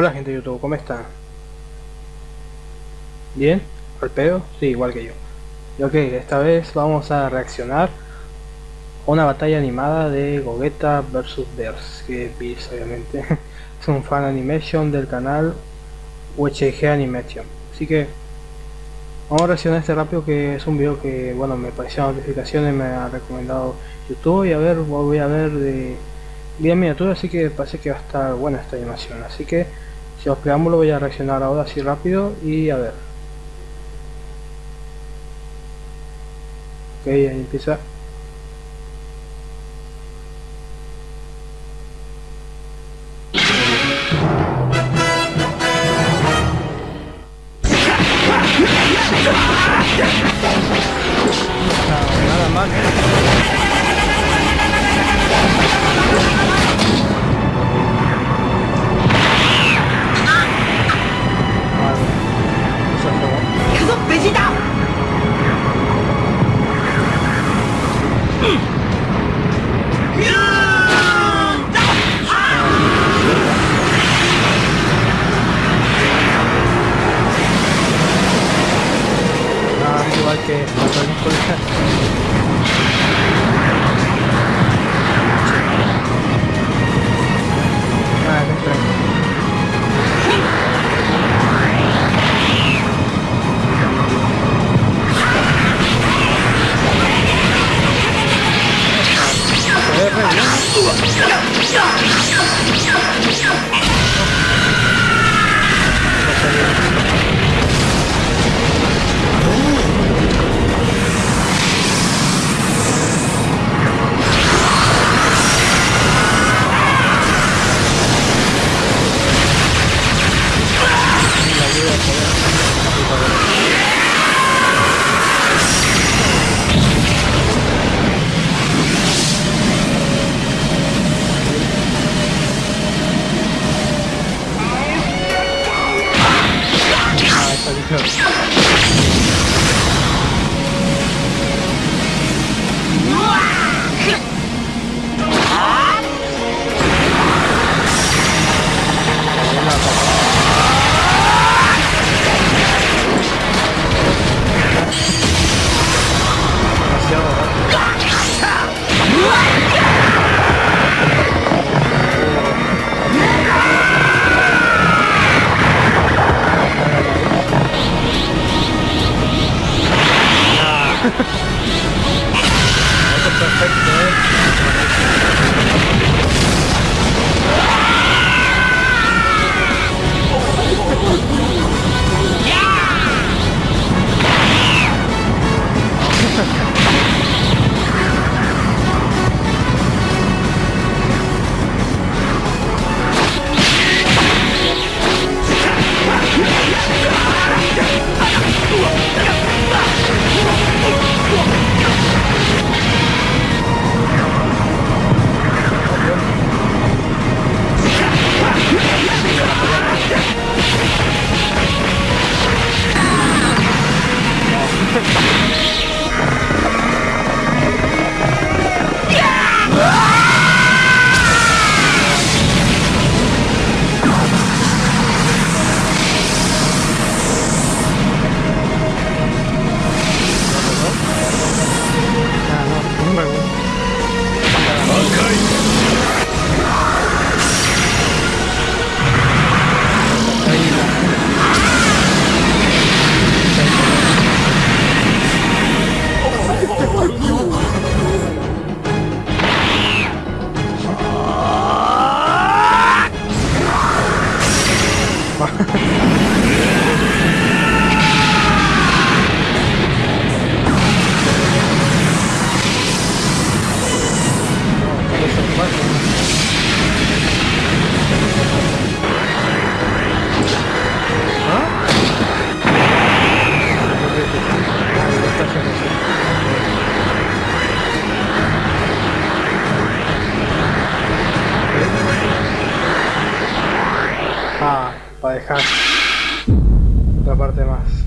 Hola gente de YouTube, ¿cómo están? ¿Bien? ¿Al pedo? Sí, igual que yo. Y ok, esta vez vamos a reaccionar a una batalla animada de Gogeta vs Bears, que es obviamente. es un fan animation del canal UHG Animation. Así que vamos a reaccionar este rápido que es un video que bueno me pareció notificaciones, me ha recomendado YouTube y a ver, voy a ver de bien miniatura, así que parece que va a estar buena esta animación. Así que si os preámbulo voy a reaccionar ahora así rápido y a ver. Ok, ahí empieza. Re bien.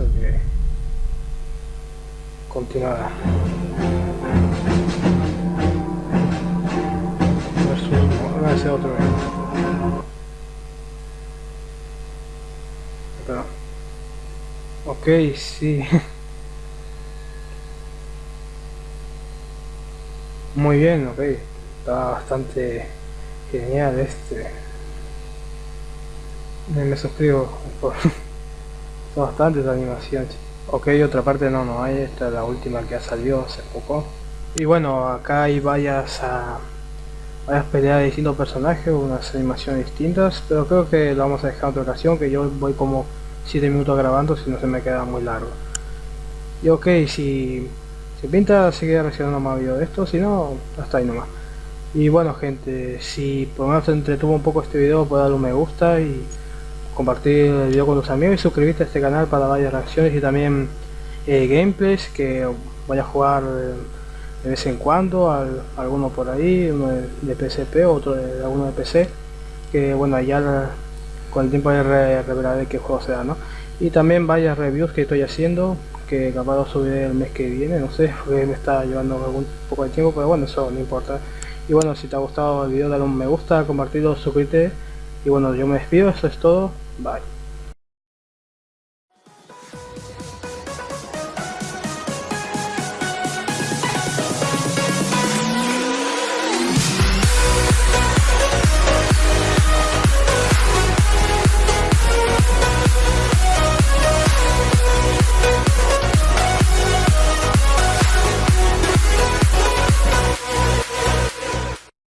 Más. Ok. Continuará. Versus, a otro evento. Ok, sí. Muy bien, ok. Está bastante genial este. Me suscribo por... Son bastantes animaciones. Ok, otra parte no, no hay. Esta es la última que ha salido hace poco. Y bueno, acá hay varias... a varias peleas de distintos personajes, unas animaciones distintas, pero creo que lo vamos a dejar en otra ocasión, que yo voy como 7 minutos grabando si no se me queda muy largo. Y ok, si se pinta seguir reaccionando más videos de esto, si no, hasta ahí nomás. Y bueno gente, si por lo menos entretuvo un poco este video, puedes darle un me gusta y compartir el video con tus amigos y suscribirte a este canal para varias reacciones y también eh, gameplays que vaya a jugar de vez en cuando, al, alguno por ahí, uno de, PSP, otro de alguno de PC, que bueno, ya con el tiempo de revelaré qué juego sea, ¿no? Y también varias reviews que estoy haciendo, que capaz lo subiré el mes que viene, no sé, me está llevando algún poco de tiempo, pero bueno, eso no importa. Y bueno, si te ha gustado el video, dale un me gusta, compartirlo, suscríbete. Y bueno, yo me despido, eso es todo, bye.